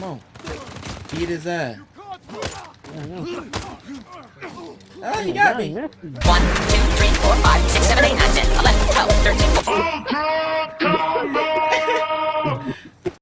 Come on. Beat his ass. Oh, you got me. 1, 2,